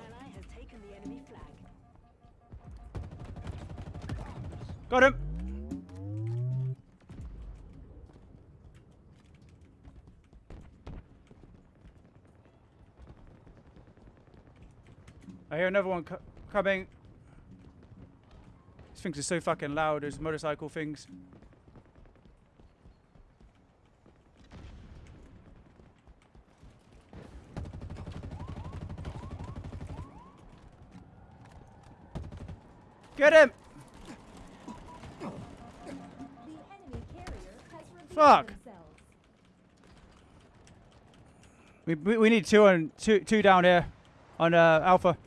Hear another one co- coming. These things are so fucking loud, those motorcycle things. Get him! Fuck. We, we, we need two on two two down here on uh, Alpha.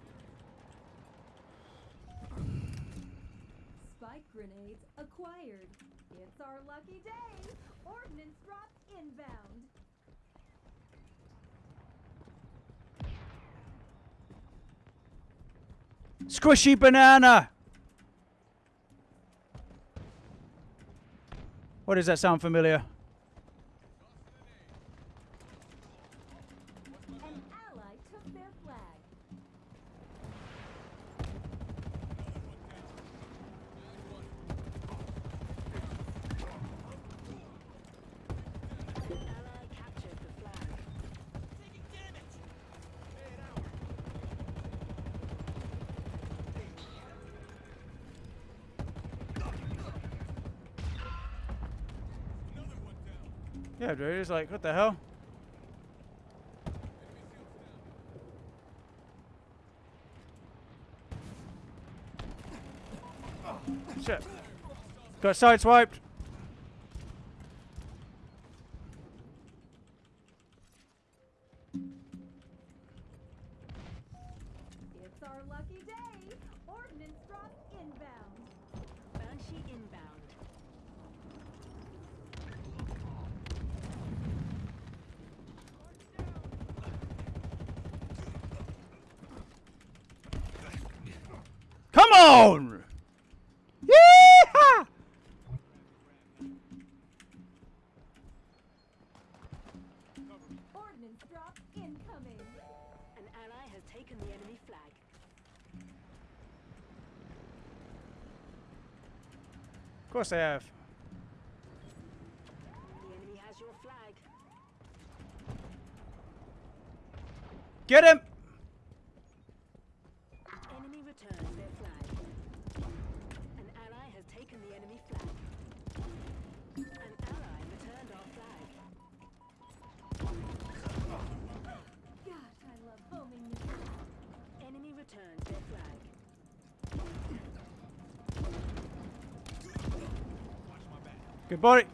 Spike grenades acquired. It's our lucky day. Ordnance drop inbound. Squishy banana. What does that sound familiar? An ally took their flag. Ally captured the flag. Taking damage. Another one It's like, what the hell? Shit. Got sideswiped. Course have. The enemy has your flag. Get him! Enemy returns their flag. An ally has taken the enemy flag. An ally returned our flag. Gosh, I love homing missiles. Enemy returns their flag. Good body.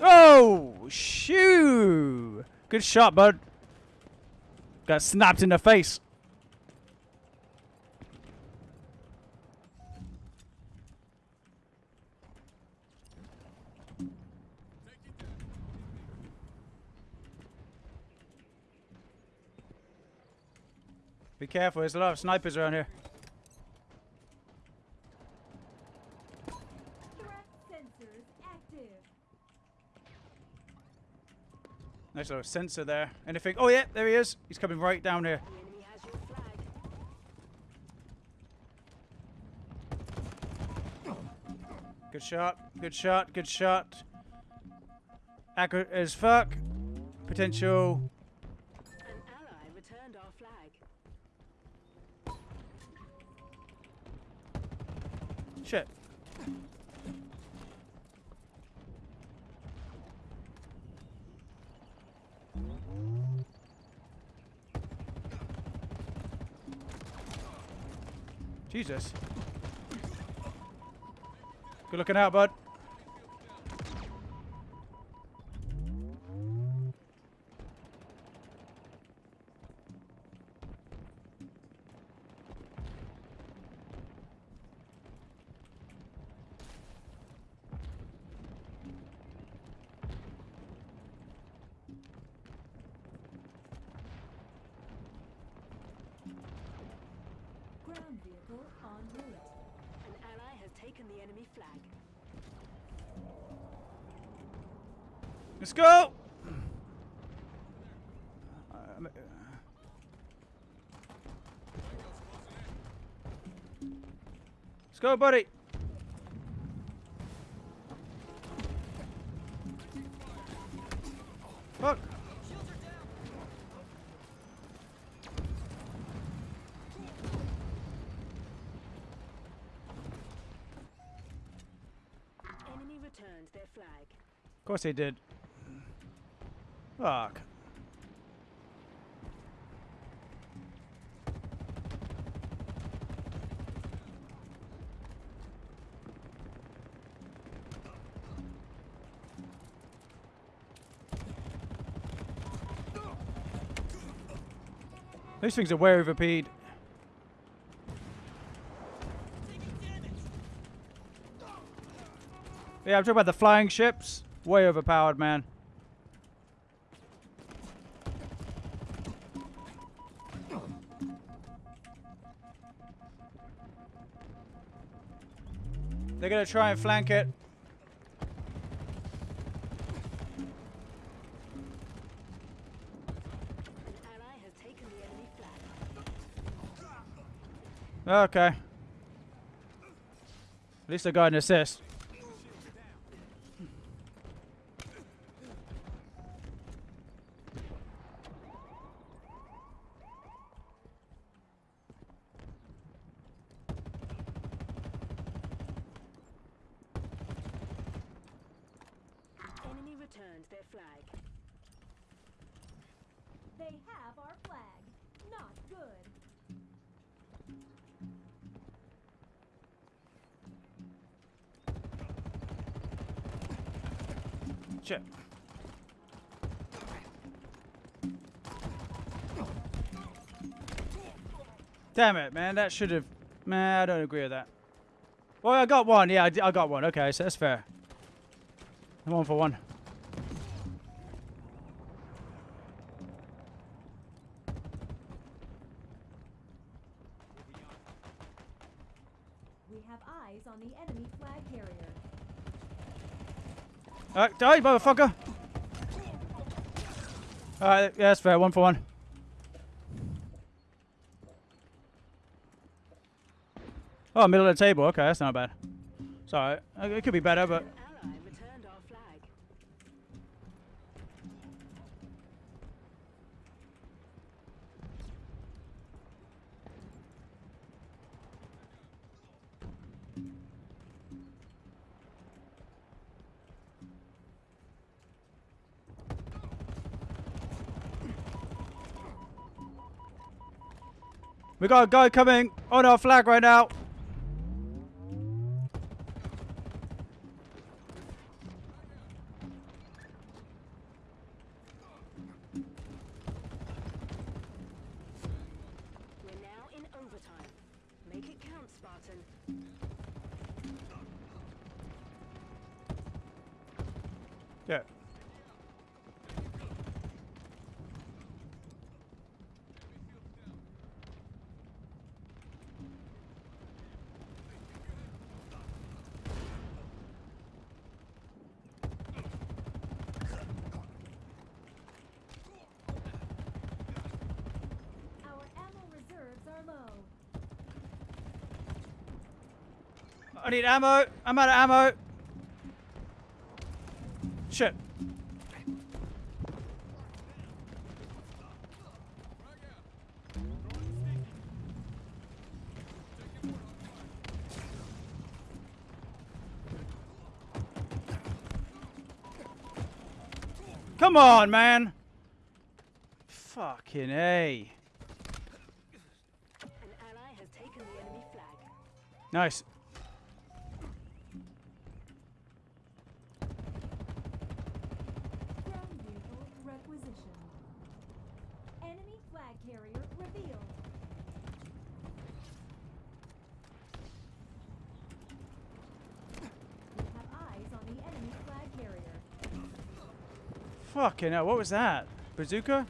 Oh, shoo! Good shot, bud. Got snapped in the face. Be careful, there's a lot of snipers around here. Nice little sensor there. Anything? Oh yeah, there he is. He's coming right down here. Good shot. Good shot. Good shot. Accurate as fuck. Potential. Jesus. Good looking out, bud. enemy flag. Let's go! Um, Let's go, buddy. Fuck. Shields are down. Enemy returned their flag. Of course they did. Fuck. These things are way overpeed. Yeah, I'm talking about the flying ships. Way overpowered, man. They're gonna try and flank it. Okay. At least I got an assist. Enemy returned their flag. They have our flag. Not good. Shit. Damn it, man. That should have. Man, I don't agree with that. Well, I got one. Yeah, I got one. Okay, so that's fair. One for one. We have eyes on the enemy flag carrier. Uh, die, motherfucker! Alright, yeah, that's fair. One for one. Oh, middle of the table. Okay, that's not bad. Sorry, alright. Uh, It could be better, but we got a guy coming on our flag right now. We're now in overtime. Make it count, Spartan. Yeah. Our ammo reserves are low. I need ammo. I'm out of ammo. Shit. Come on, man. Fucking A. An ally has taken the enemy flag. Nice. Ground vehicle requisitioned. Enemy flag carrier revealed. We have eyes on the enemy flag carrier. Fucking hell, what was that? Bazooka?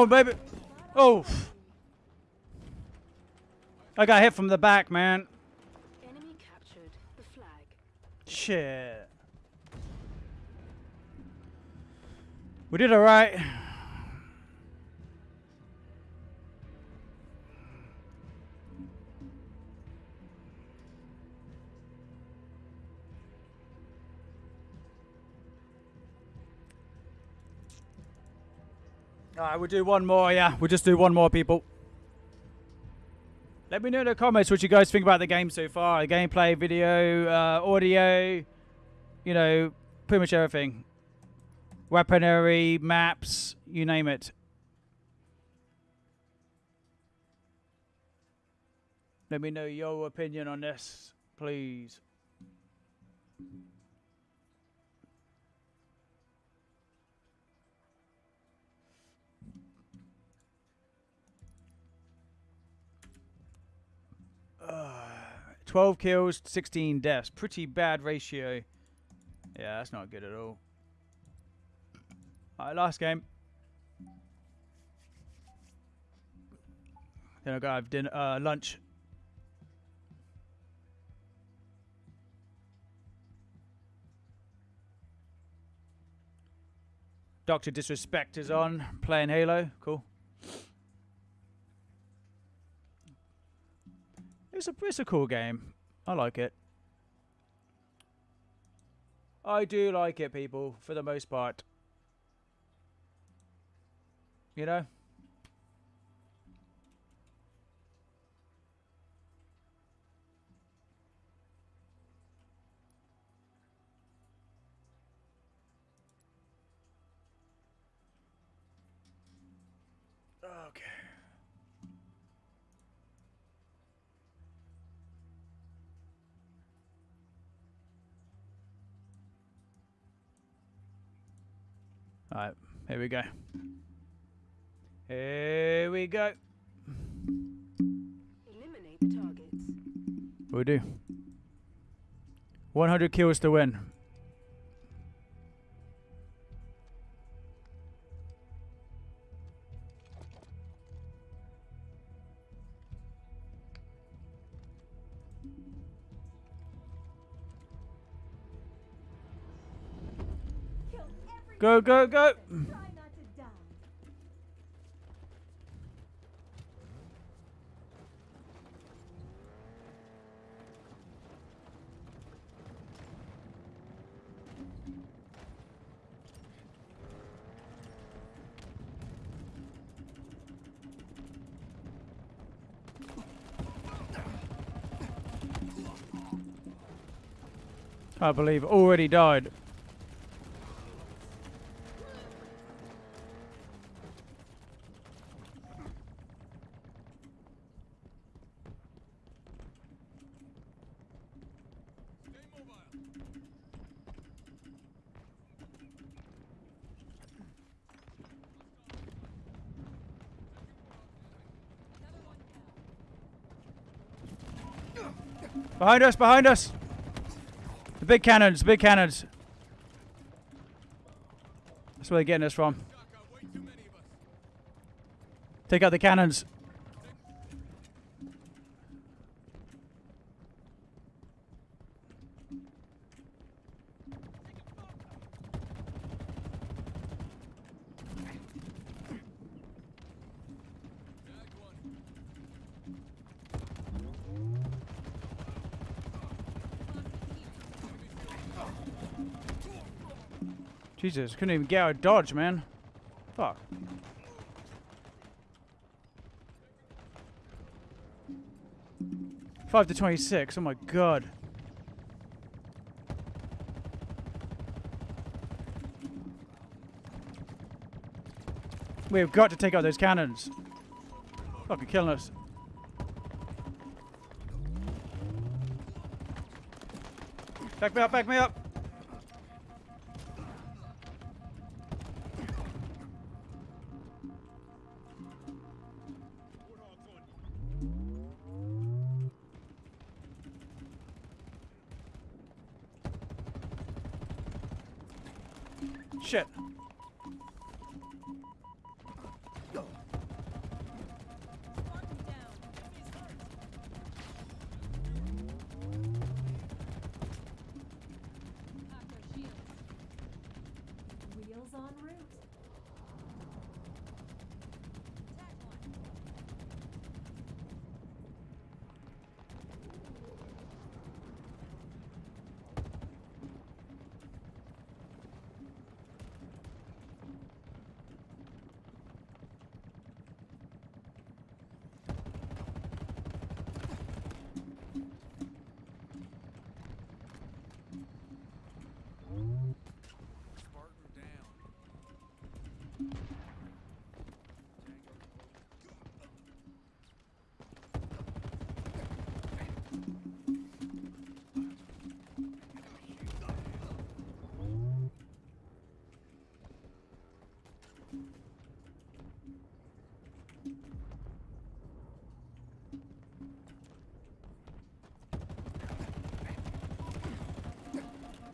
On, baby. Oh. I got hit from the back, man. Enemy captured the flag. Shit. We did alright. Alright, we'll do one more, yeah. We'll just do one more, people. Let me know in the comments what you guys think about the game so far. The gameplay, video, uh, audio, you know, pretty much everything. Weaponry, maps, you name it. Let me know your opinion on this, please. 12 kills, 16 deaths. Pretty bad ratio. Yeah, that's not good at all. Alright, last game. Then I'll go have dinner, uh, lunch. Doctor Disrespect is on, playing Halo. Cool. It's a, it's a cool game. I like it. I do like it, people, for the most part. You know? Alright, here we go. Here we go. Eliminate the targets. We do. 100 kills to win. Go, go, go. I believe already died. Behind us, behind us. The big cannons, the big cannons. That's where they're getting us from. Take out the cannons. Jesus, couldn't even get out of dodge, man. Fuck. Five to twenty-six. Oh my god. We've got to take out those cannons. Fucking killing us. Back me up, back me up.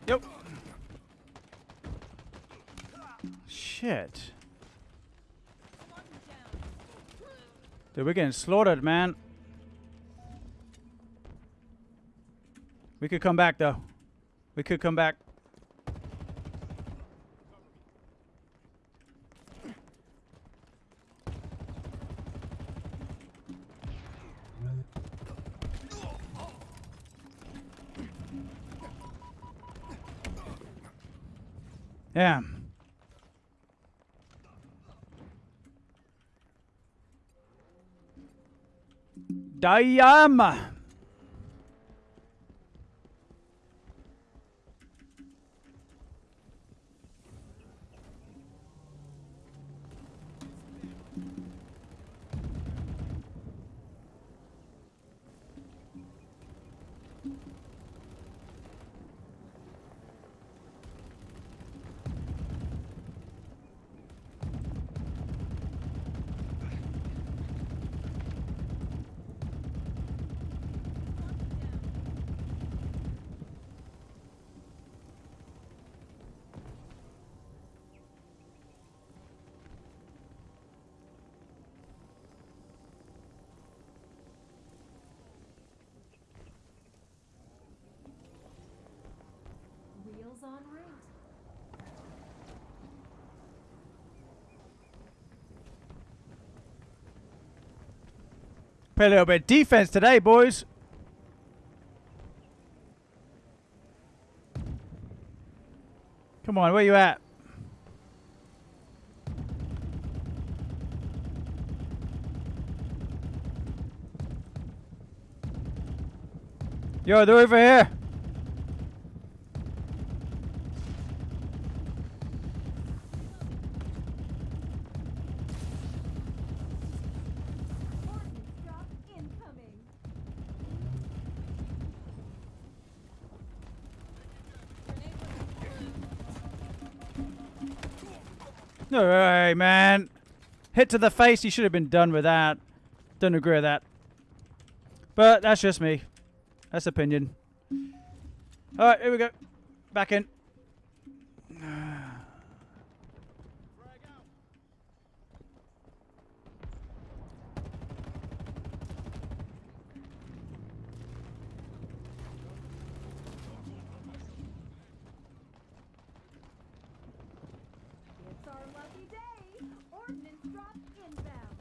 Yep. Shit. Dude, we're getting slaughtered, man. We could come back, though. We could come back. Yeah. Damn. Play a little bit of defense today, boys. Come on, where you at? Yo, they're over here. Way, man. Hit to the face. He should have been done with that. Don't agree with that. But that's just me. That's opinion. All right, here we go. Back in. It's our lucky day. Ordnance drop inbound.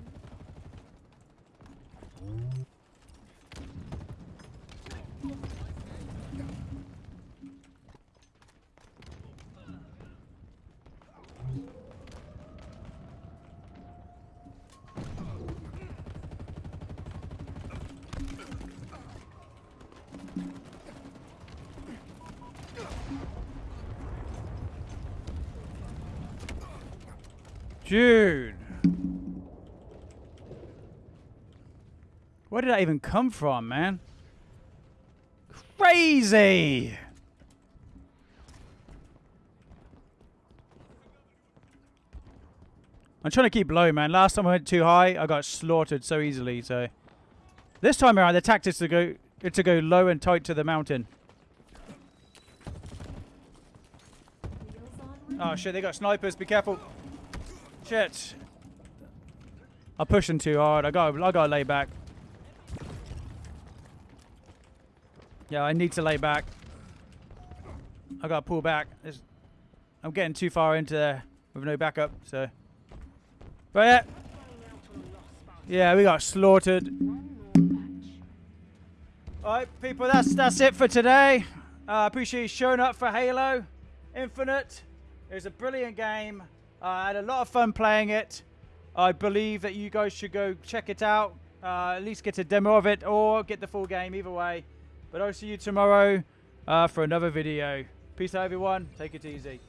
Dude. Where did that even come from, man? Crazy! I'm trying to keep low, man. Last time I went too high, I got slaughtered so easily. So this time around, the tactics to go to go low and tight to the mountain. Oh shit, they got snipers. Be careful. Shit. I'm pushing too hard. I got I gotta lay back. Yeah, I need to lay back. I gotta pull back. I'm getting too far into there with no backup, so. But yeah, yeah, we got slaughtered. All right, people, that's that's it for today. Uh, I appreciate you showing up for Halo Infinite. It was a brilliant game. Uh, I had a lot of fun playing it. I believe that you guys should go check it out. Uh, at least get a demo of it or get the full game, either way. But I'll see you tomorrow uh, for another video. Peace out, everyone. Take it easy.